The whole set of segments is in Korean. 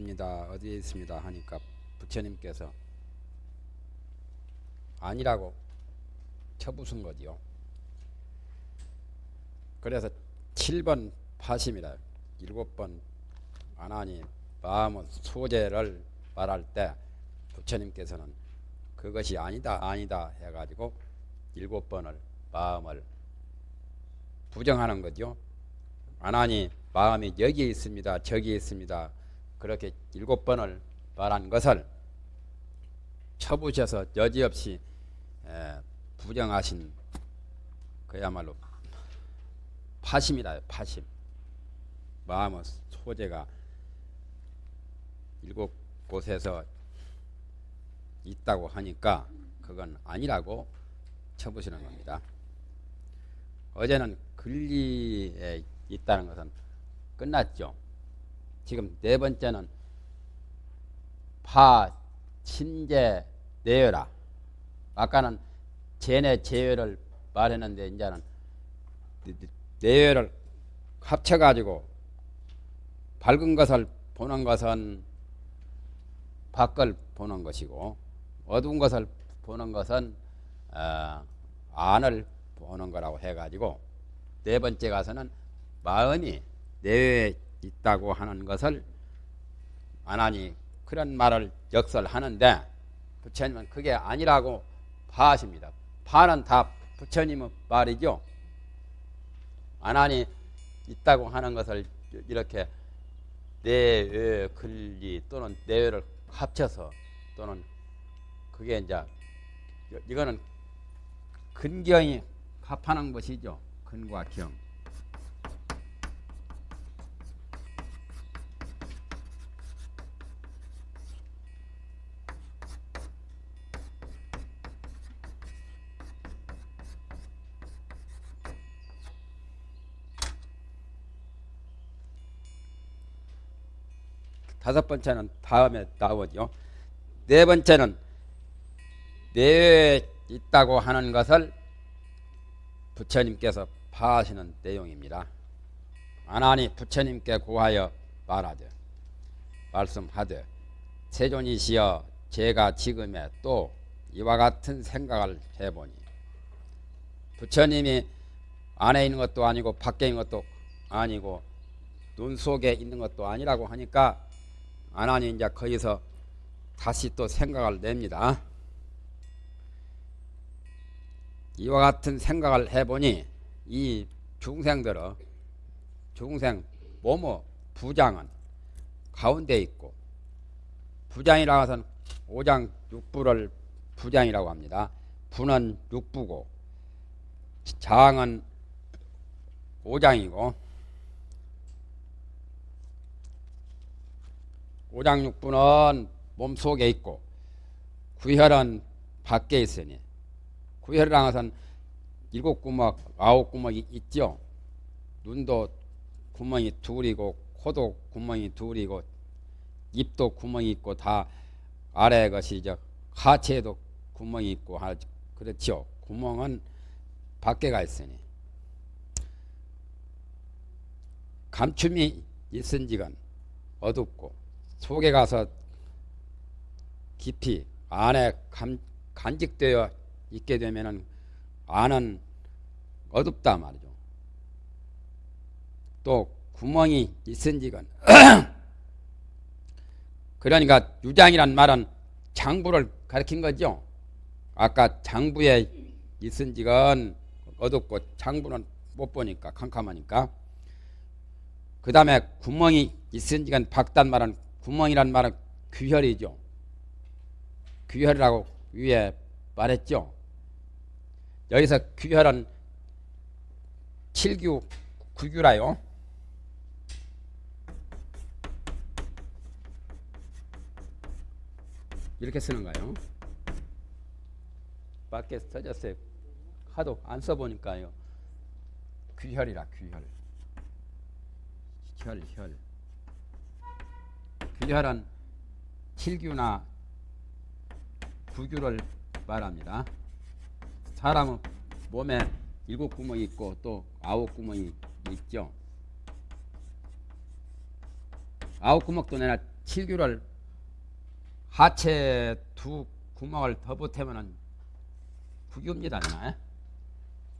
있습니다. 어디에 있습니다. 하니까 부처님께서 아니라고 쳐부순 거지요. 그래서 7번 파심이라 일곱 번 안하니 마음의 소재를 말할 때 부처님께서는 그것이 아니다 아니다 해가지고 일곱 번을 마음을 부정하는 거죠. 안하니 마음이 여기에 있습니다. 저기에 있습니다. 그렇게 일곱 번을 말한 것을 쳐부셔서 여지없이 부정하신 그야말로 파심이다. 파심. 마음의 소재가 일곱 곳에서 있다고 하니까 그건 아니라고 쳐부시는 겁니다. 어제는 근리에 있다는 것은 끝났죠. 지금 네 번째는 파, 친제, 내여라. 아까는 제내 제여를 말했는데 이제는 내여를 합쳐가지고 밝은 것을 보는 것은 밖을 보는 것이고 어두운 것을 보는 것은 어, 안을 보는 거라고 해가지고 네 번째 가서는 마음이 내외에 있다고 하는 것을 안 하니 그런 말을 역설하는데 부처님은 그게 아니라고 파하십니다. 파는 다 부처님의 말이죠. 안 하니 있다고 하는 것을 이렇게 내외 근리 또는 내외를 합쳐서 또는 그게 이제 이거는 근경이 합하는 것이죠. 근과 경. 다섯 번째는 다음에 나오죠. 네 번째는 내외에 있다고 하는 것을 부처님께서 파하시는 내용입니다. 아나니 부처님께 구하여 말하되 말씀하되 세존이시여 제가 지금에 또 이와 같은 생각을 해보니 부처님이 안에 있는 것도 아니고 밖에 있는 것도 아니고 눈 속에 있는 것도 아니라고 하니까 아나니 이제 거기서 다시 또 생각을 냅니다. 이와 같은 생각을 해보니 이 중생들은 중생 모모 부장은 가운데 있고 부장이라고 해서는 오장 육부를 부장이라고 합니다. 부는 육부고 장은 오장이고 오장육부는 몸속에 있고 구혈은 밖에 있으니 구혈이라는 것은 일곱 구멍, 아홉 구멍이 있죠. 눈도 구멍이 둘이고 코도 구멍이 둘이고 입도 구멍이 있고 다 아래 것이 저 하체에도 구멍이 있고 그렇죠. 구멍은 밖에가 있으니 감춤이 있은 지건 어둡고 속에 가서 깊이 안에 감, 간직되어 있게 되면은 안은 어둡다 말이죠. 또 구멍이 있은지건 그러니까 유장이란 말은 장부를 가리킨 거죠. 아까 장부에 있은지건 어둡고 장부는 못 보니까 캄캄하니까 그 다음에 구멍이 있은지건 박단 말은 구멍이란 말은 귀혈이죠. 귀혈이라고 위에 말했죠. 여기서 귀혈은 7규, 9규라요. 이렇게 쓰는 거예요. 밖에 써졌어요. 하도 안 써보니까요. 귀혈이라 귀혈. 혈, 혈. 귀혈은 7규나 9규를 말합니다. 사람은 몸에 일곱 구멍이 있고 또 아홉 구멍이 있죠. 아홉 구멍도 내나 칠규를 하체 두 구멍을 더 보태면은 구규입니다. 나.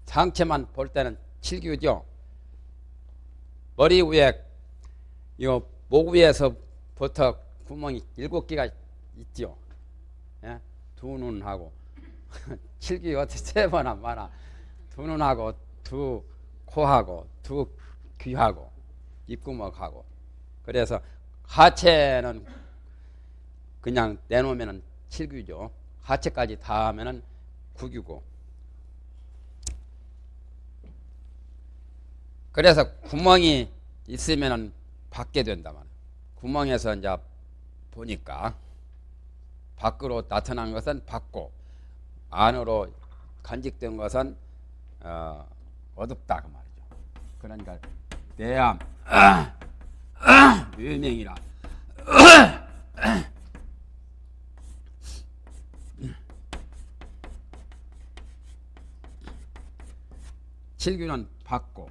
상체만 볼 때는 칠규죠. 머리 위에 요 목 위에서 부터 구멍이 일곱 개가 있죠. 예? 두 눈하고 칠기 어떻게 세 번나 많아. 두 눈하고 두 코하고 두 귀하고 입구멍하고 그래서 하체는 그냥 내놓으면은 칠규죠. 하체까지 다 하면은 구규고. 그래서 구멍이 있으면은 받게 된다 말. 구멍에서 이제 보니까 밖으로 나타난 것은 받고 안으로 간직된 것은 어, 어둡다 그 말이죠. 그러니까 내암 유명이라 칠규는 받고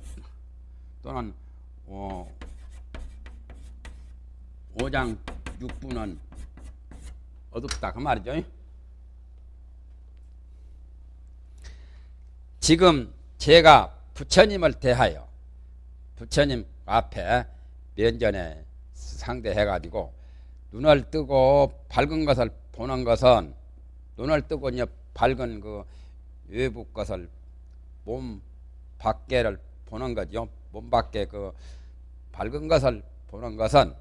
또는 어, 오장 육부는 어둡다 그 말이죠. 지금 제가 부처님을 대하여 부처님 앞에 면전에 상대해가지고 눈을 뜨고 밝은 것을 보는 것은 눈을 뜨고 이제 밝은 그 외부 것을 몸 밖에를 보는 거죠. 몸 밖에 그 밝은 것을 보는 것은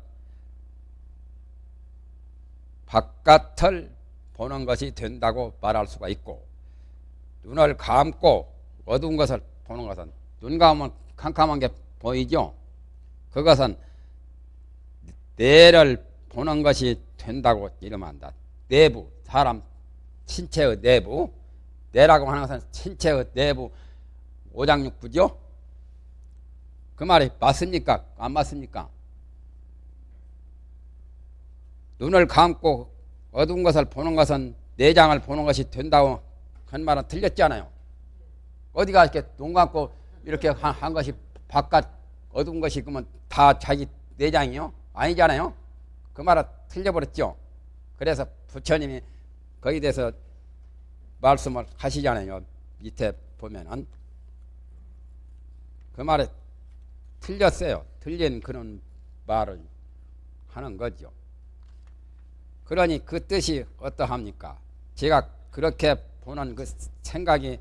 바깥을 보는 것이 된다고 말할 수가 있고 눈을 감고 어두운 것을 보는 것은 눈 감으면 캄캄한 게 보이죠. 그것은 뇌를 보는 것이 된다고 이름한다. 내부 사람 신체의 내부 뇌라고 하는 것은 신체의 내부 오장육부죠. 그 말이 맞습니까? 안 맞습니까? 눈을 감고 어두운 것을 보는 것은 내장을 보는 것이 된다고 한 말은 틀렸잖아요. 어디가 이렇게 눈 감고 이렇게 한, 한 것이 바깥 어두운 것이 그러면 다 자기 내장이요? 아니잖아요. 그 말은 틀려버렸죠. 그래서 부처님이 거기에 대해서 말씀을 하시잖아요. 밑에 보면은 그 말에 틀렸어요. 틀린 그런 말을 하는 거죠. 그러니 그 뜻이 어떠합니까? 제가 그렇게 보는 그 생각이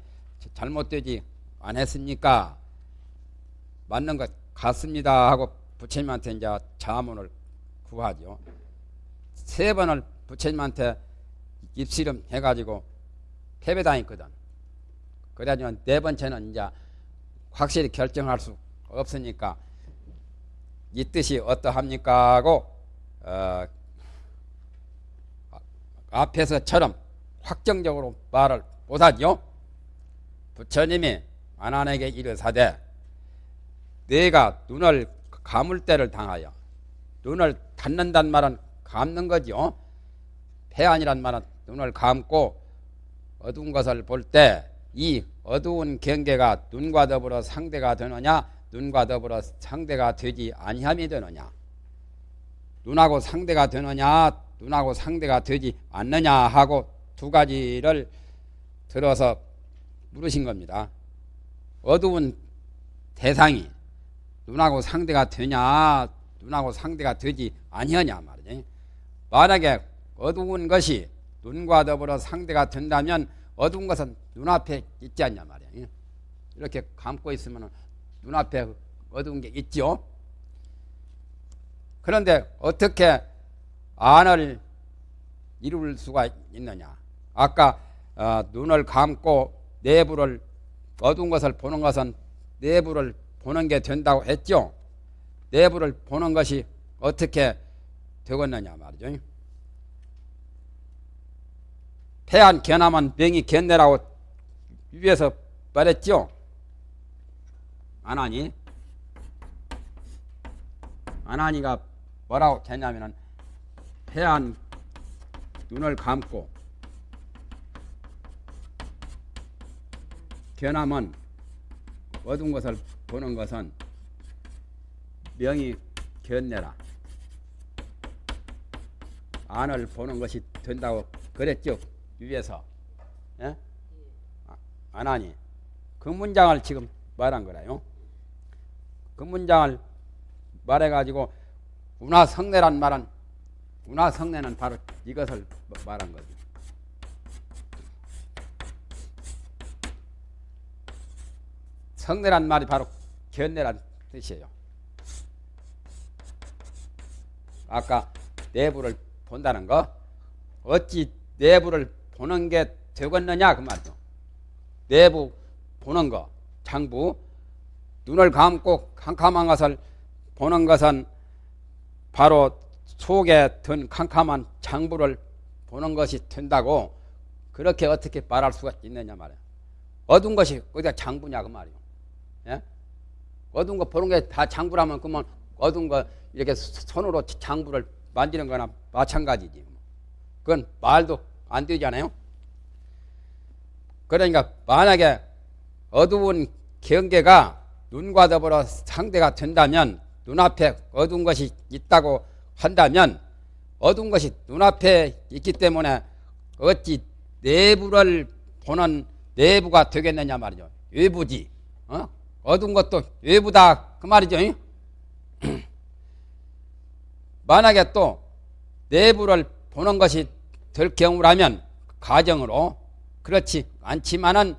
잘못되지 않았습니까? 맞는 것 같습니다 하고 부처님한테 이제 자문을 구하죠. 세 번을 부처님한테 입씨름 해가지고 패배당했거든. 그래가지고 네 번째는 이제 확실히 결정할 수 없으니까 이 뜻이 어떠합니까 하고 어, 앞에서처럼 확정적으로 말을 못하죠. 부처님이 안한에게 이르사대 내가 눈을 감을 때를 당하여 눈을 닫는단 말은 감는 거죠. 폐안이란 말은 눈을 감고 어두운 것을 볼 때 이 어두운 경계가 눈과 더불어 상대가 되느냐 눈과 더불어 상대가 되지 아니함이 되느냐 눈하고 상대가 되느냐 눈하고 상대가 되지 않느냐 하고 두 가지를 들어서 물으신 겁니다. 어두운 대상이 눈하고 상대가 되냐 눈하고 상대가 되지 아니하냐 말이지. 만약에 어두운 것이 눈과 더불어 상대가 된다면 어두운 것은 눈앞에 있지 않냐 말이야. 이렇게 감고 있으면 눈앞에 어두운 게 있죠. 그런데 어떻게 안을 이룰 수가 있느냐? 아까 어, 눈을 감고 내부를 어두운 것을 보는 것은 내부를 보는 게 된다고 했죠. 내부를 보는 것이 어떻게 되겠느냐 말이죠. 폐한 견함은 명이 견내라고 위에서 말했죠. 안 하니? 안 하니가 뭐라고 했냐면은 폐한 눈을 감고 견함은 어두운 것을 보는 것은 명이 견내라. 안을 보는 것이 된다고 그랬죠 위에서 예? 아, 안 하니 그 문장을 지금 말한 거라요 그 문장을 말해가지고 운하성례란 말은 운하성례는 바로 이것을 말한 거죠 성례란 말이 바로 견례란 뜻이에요 아까 내부를 본다는 거 어찌 내부를 보는 게 되겠느냐 그 말이죠. 내부 보는 거 장부 눈을 감고 캄캄한 것을 보는 것은 바로 속에 든 캄캄한 장부를 보는 것이 된다고 그렇게 어떻게 말할 수가 있느냐 말이야. 어두운 것이 어디가 장부냐 그 말이요. 예? 어두운 거 보는 게 다 장부라면 그러면 어두운 거 이렇게 손으로 장부를 만지는 거나 마찬가지지. 그건 말도 안 되잖아요. 그러니까 만약에 어두운 경계가 눈과 더불어 상대가 된다면 눈앞에 어두운 것이 있다고 한다면 어두운 것이 눈앞에 있기 때문에 어찌 내부를 보는 내부가 되겠느냐 말이죠. 외부지. 어? 어두운 것도 외부다 그 말이죠. 만약에 또 내부를 보는 것이 될 경우라면 가정으로 그렇지 않지만은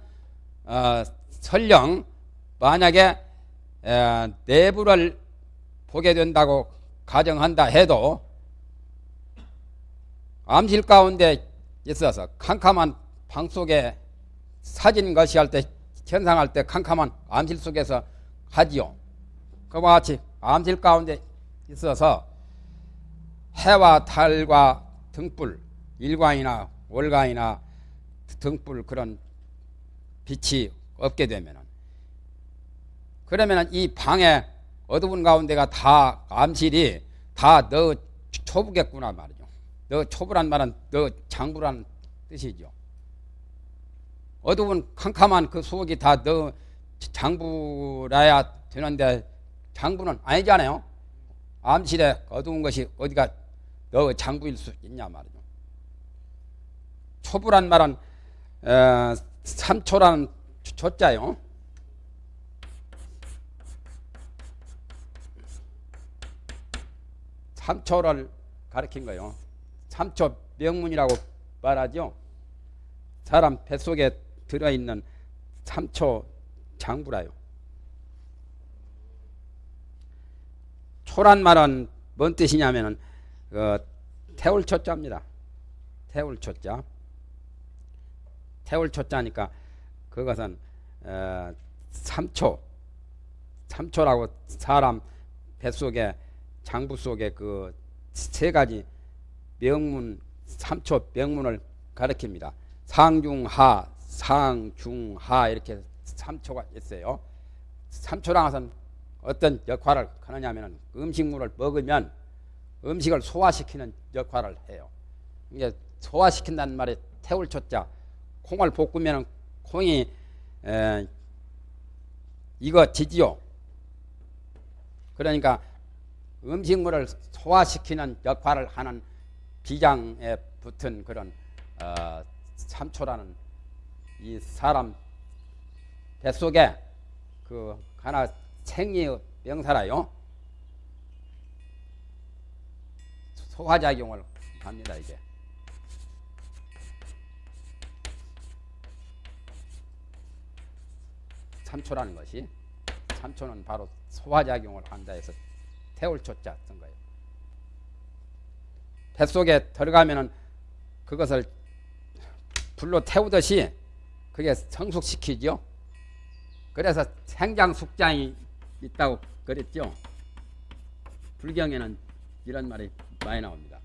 어, 설령 만약에 에, 내부를 보게 된다고 가정한다 해도 암실 가운데 있어서 캄캄한 방 속에 사진 것이 할 때 현상할 때 캄캄한 암실 속에서 하지요. 그와 같이 암실 가운데 있어서 해와 달과 등불, 일광이나 월광이나 등불 그런 빛이 없게 되면은 그러면은 이 방에 어두운 가운데가 다 암실이 다 너 초부겠구나 말이죠. 너 초부란 말은 너 장부란 뜻이죠. 어두운 캄캄한 그 속이 다 너 장부라야 되는데 장부는 아니잖아요. 암실에 어두운 것이 어디가 너 장부일 수 있냐 말이죠. 초부란 말은 에, 삼초라는 초자요. 삼초를 가리킨 거요. 삼초 명문이라고 말하죠. 사람 뱃속에 들어있는 삼초 장부라요. 초란 말은 뭔 뜻이냐면은 그 태울 초자입니다. 태울 초자. 태울 초자니까 그것은 어, 3초 3초라고 사람 뱃속에 장부 속에 그 세 가지 명문 3초 명문을 가리킵니다. 상중하, 상중하 이렇게 3초가 있어요. 3초랑 것은 어떤 역할을 하느냐면 음식물을 먹으면 음식을 소화시키는 역할을 해요. 이게 소화시킨다는 말이 태울 초자. 콩을 볶으면 콩이 에, 익어지지요. 그러니까 음식물을 소화시키는 역할을 하는 비장에 붙은 그런 어, 삼초라는 이 사람 뱃속에 그 하나 생리의 명사라요. 소화작용을 합니다 이게. 삼초라는 것이 삼초는 바로 소화작용을 한다 해서 태울 초자 쓴 거예요. 뱃속에 들어가면은 그것을 불로 태우듯이 그게 성숙시키죠. 그래서 생장 숙장이 있다고 그랬죠. 불경에는 이런 말이 많이 나옵니다.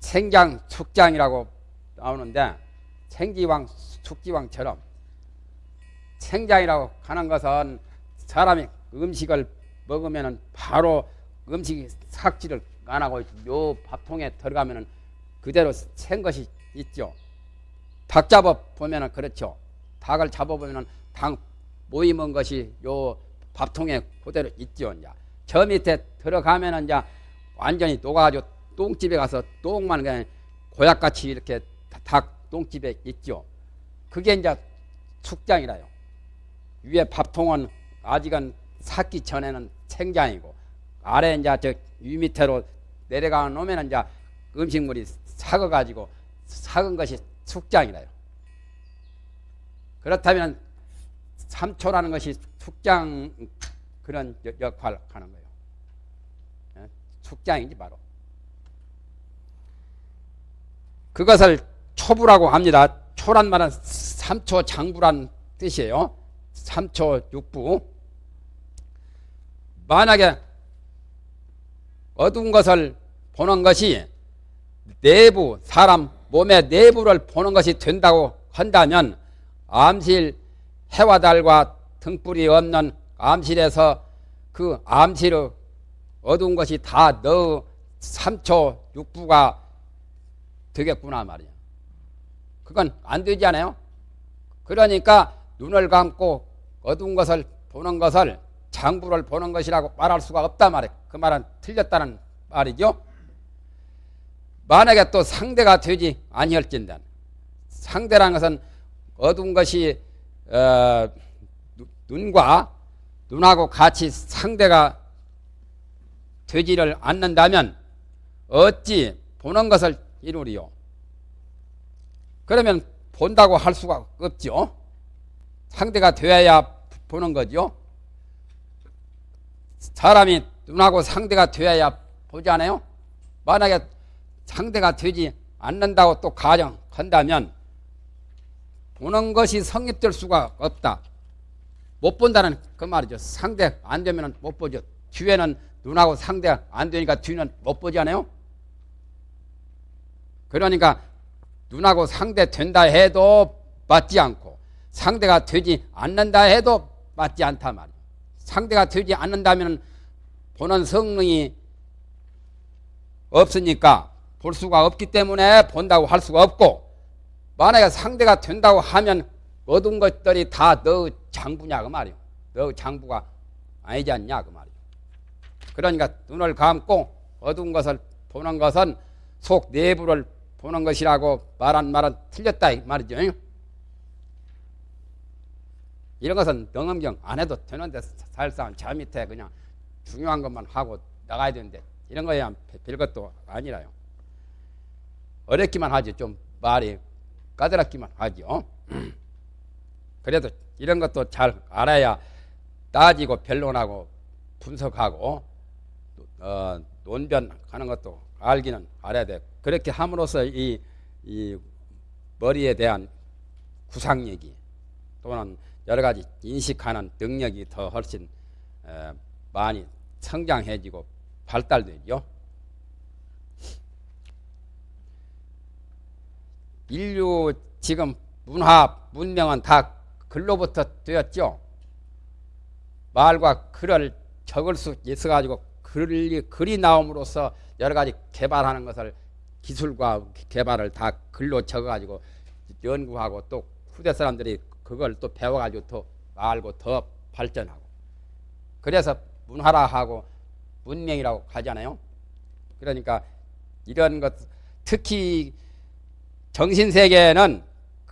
생장 숙장이라고 나오는데 생지왕 숙지왕처럼 생장이라고 하는 것은 사람이 음식을 먹으면 바로 음식 삭지를 안 하고 요 밥통에 들어가면 그대로 생 것이 있죠. 닭 잡아 보면 그렇죠. 닭을 잡아 보면 닭 모임한 것이 요 밥통에 그대로 있죠. 이제 저 밑에 들어가면은 이제 완전히 녹아가지고 똥집에 가서 똥만 그냥 고약같이 이렇게 닭 똥집에 있죠. 그게 이제 숙장이라요. 위에 밥통은 아직은 삭기 전에는 생장이고 아래 이제 저 위 밑으로 내려가 놓으면 이제 음식물이 삭어 가지고 삭은 것이 숙장이라요. 그렇다면 삼초라는 것이 숙장 그런 역할을 하는 거예요. 예? 숙장이지 바로. 그것을 초부라고 합니다. 초란 말은 삼초 장부란 뜻이에요. 삼초 육부. 만약에 어두운 것을 보는 것이 내부 사람 몸의 내부를 보는 것이 된다고 한다면 암실 해와 달과 등불이 없는 암실에서 그 암실의 어두운 것이 다너 3초 6부가 되겠구나 말이야. 그건 안 되지 않아요? 그러니까 눈을 감고 어두운 것을 보는 것을 장부를 보는 것이라고 말할 수가 없단 말이에요. 그 말은 틀렸다는 말이죠. 만약에 또 상대가 되지 아니할진단 상대라는 것은 어두운 것이 어, 눈과 눈하고 같이 상대가 되지를 않는다면 어찌 보는 것을 이루리요? 그러면 본다고 할 수가 없죠. 상대가 되어야 보는 거죠. 사람이 눈하고 상대가 되어야 보지 않아요? 만약에 상대가 되지 않는다고 또 가정한다면 보는 것이 성립될 수가 없다. 못 본다는 그 말이죠. 상대 안 되면 못 보죠. 뒤에는 눈하고 상대 안 되니까 뒤는 못 보지 않아요? 그러니까 눈하고 상대 된다 해도 맞지 않고 상대가 되지 않는다 해도 맞지 않다 말이에요. 상대가 되지 않는다면 보는 성능이 없으니까 볼 수가 없기 때문에 본다고 할 수가 없고 만약에 상대가 된다고 하면 어두운 것들이 다 너 장부냐 그 말이요. 너 장부가 아니지 않냐 그 말이요. 그러니까 눈을 감고 어두운 것을 보는 것은 속 내부를 보는 것이라고 말한 말은 틀렸다 이 말이죠. 이런 것은 능엄경 안 해도 되는데 사실상 저 밑에 그냥 중요한 것만 하고 나가야 되는데 이런 거야 별것도 아니라요. 어렵기만 하지 좀 말이 까다롭기만 하죠. 그래도 이런 것도 잘 알아야 따지고 변론하고 분석하고 어, 논변하는 것도 알기는 알아야 돼. 그렇게 함으로써 이, 이 머리에 대한 구상력이 또는 여러 가지 인식하는 능력이 더 훨씬 에, 많이 성장해지고 발달되죠. 인류 지금 문화 문명은 다 글로부터 되었죠. 말과 글을 적을 수 있어 가지고 글이 글이 나옴으로써 여러 가지 개발하는 것을 기술과 개발을 다 글로 적어 가지고 연구하고 또 후대 사람들이 그걸 또 배워 가지고 더 알고 더 발전하고 그래서 문화라 하고 문명이라고 하잖아요. 그러니까 이런 것 특히 정신 세계는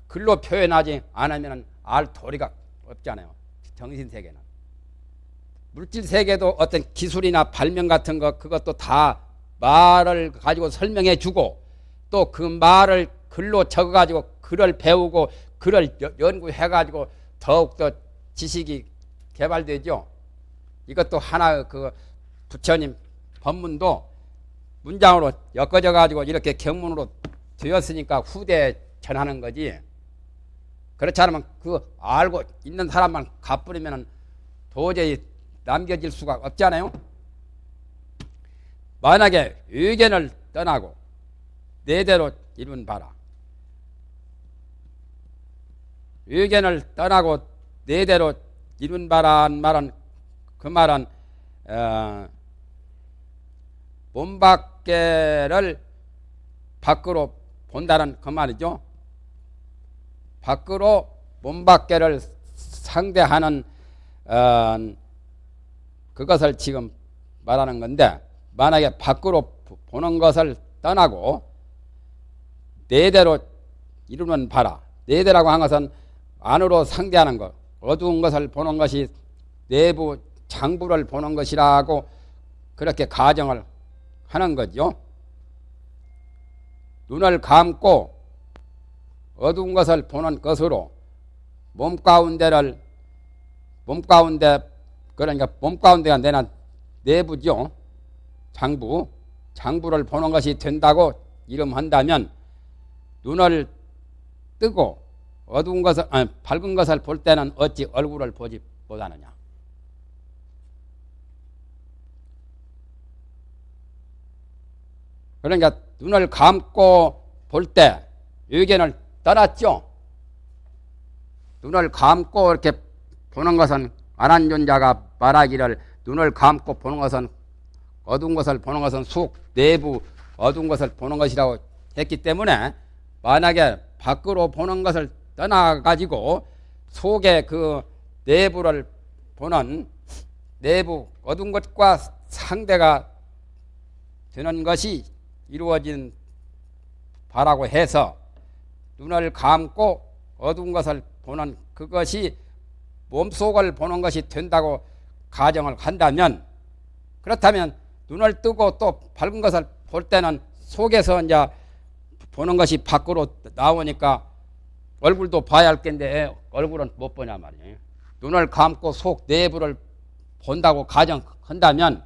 글로 표현하지 않으면 알 도리가 없잖아요. 정신 세계는 물질 세계도 어떤 기술이나 발명 같은 것 그것도 다 말을 가지고 설명해 주고 또 그 말을 글로 적어 가지고 글을 배우고 글을 연구해 가지고 더욱더 지식이 개발되죠. 이것도 하나 그 부처님 법문도 문장으로 엮어져 가지고 이렇게 경문으로 되었으니까 후대에 전하는 거지. 그렇지 않으면 그 알고 있는 사람만 갚으려면 도저히 남겨질 수가 없잖아요. 만약에 의견을 떠나고 내대로 이룬 바라. 의견을 떠나고 내대로 이룬 바란 말은 그 말은 어, 몸 밖에를 밖으로 본다는 그 말이죠. 밖으로 몸 밖에를 상대하는 어, 그것을 지금 말하는 건데 만약에 밖으로 보는 것을 떠나고 내대로 이루면 봐라. 내대라고 한 것은 안으로 상대하는 것, 어두운 것을 보는 것이 내부 장부를 보는 것이라고 그렇게 가정을 하는 거죠. 눈을 감고 어두운 것을 보는 것으로 몸 가운데를 몸 가운데 그러니까 몸 가운데가 내는 내부죠. 장부 장부를 보는 것이 된다고 이름한다면 눈을 뜨고 어두운 것을 아니, 밝은 것을 볼 때는 어찌 얼굴을 보지 못하느냐. 그러니까 눈을 감고 볼 때 의견을 떠났죠. 눈을 감고 이렇게 보는 것은 안한존자가 말하기를 눈을 감고 보는 것은 어두운 것을 보는 것은 속 내부 어두운 것을 보는 것이라고 했기 때문에 만약에 밖으로 보는 것을 떠나 가지고 속에 그 내부를 보는 내부 어두운 것과 상대가 되는 것이 이루어진 바라고 해서 눈을 감고 어두운 것을 보는 그것이 몸속을 보는 것이 된다고 가정을 한다면 그렇다면 눈을 뜨고 또 밝은 것을 볼 때는 속에서 이제 보는 것이 밖으로 나오니까 얼굴도 봐야 할 텐데 얼굴은 못 보냐 말이에요. 눈을 감고 속 내부를 본다고 가정한다면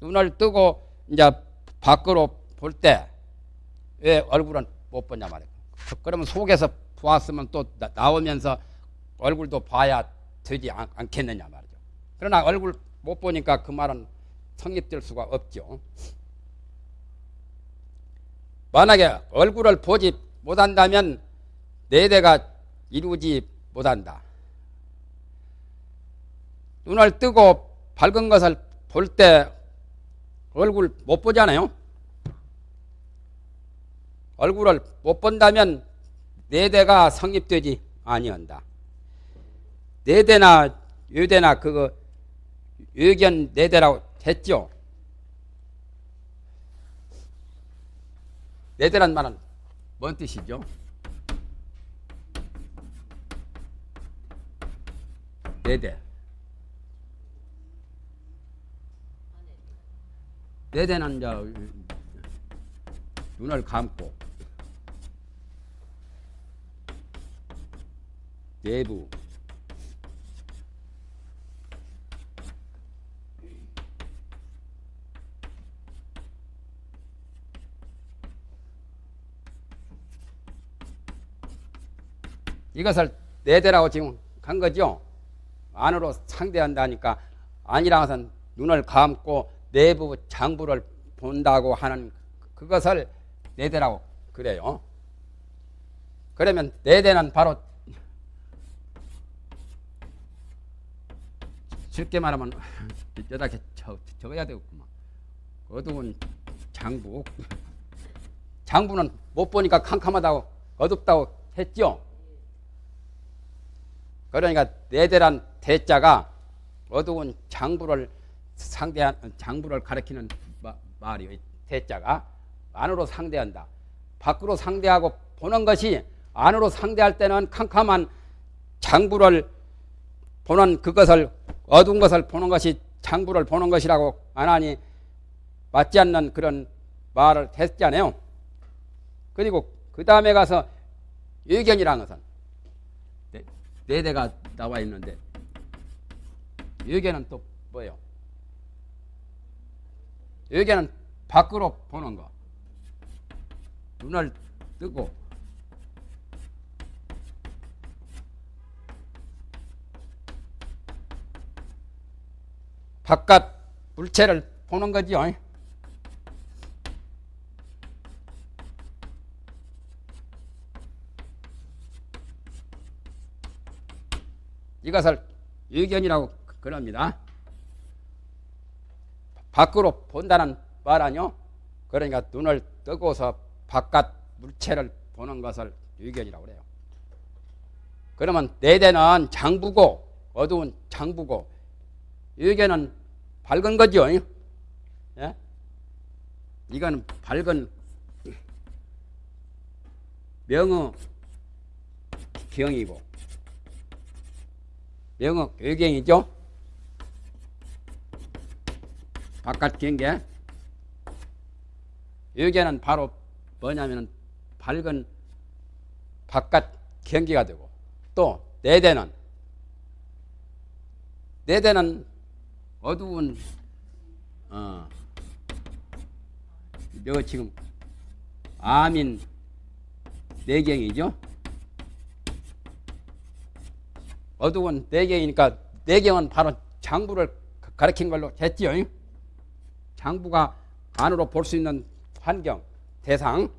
눈을 뜨고 이제 밖으로 볼 때 왜 얼굴은 못 보냐 말이에요. 그러면 속에서 보았으면 또 나오면서 얼굴도 봐야 되지 않, 겠느냐 말이죠. 그러나 얼굴 못 보니까 그 말은 성립될 수가 없죠. 만약에 얼굴을 보지 못한다면 네 대가 이루지 못한다. 눈을 뜨고 밝은 것을 볼 때 얼굴 못 보잖아요. 얼굴을 못 본다면 네 대가 성립되지 아니한다. 네 대나 유대나 그거 의견 네 대라고 했죠. 네 대란 말은 뭔 뜻이죠? 네 대. 네 대는 이제 눈을 감고 내부 이것을 내대라고 지금 간 거죠. 안으로 상대한다니까 것은 눈을 감고 내부 장부를 본다고 하는 그것을 내대라고 그래요. 그러면 내대는 바로 쉽게 말하면 여기다 적어야 되겠구만. 어두운 장부. 장부는 못 보니까 캄캄하다고 어둡다고 했죠. 그러니까 내대란 대자가 어두운 장부를 상대한 장부를 가리키는 말이요. 대자가 안으로 상대한다. 밖으로 상대하고 보는 것이 안으로 상대할 때는 캄캄한 장부를 보는 그것을 어두운 것을 보는 것이 장부를 보는 것이라고 안 하니 맞지 않는 그런 말을 했잖아요. 그리고 그 다음에 가서 의견이라는 것은 네, 네 대가 나와 있는데 의견은 또 뭐예요? 의견은 밖으로 보는 거. 눈을 뜨고 바깥 물체를 보는 거지요. 이것을 의견이라고 그럽니다. 밖으로 본다는 말 아니요? 그러니까 눈을 뜨고서 바깥 물체를 보는 것을 의견이라고 그래요. 그러면 네 대는 장부고 어두운 장부고 의견은 밝은 거죠. 예? 이거는 밝은 명어 경이고 명어 교경이죠. 바깥 경계. 여기는 바로 뭐냐면은 밝은 바깥 경계가 되고 또 내대는 내대는 어두운 어, 여 지금 아민 내경이죠. 어두운 내경이니까 내경은 바로 장부를 가리킨 걸로 했지요. 장부가 안으로 볼 수 있는 환경 대상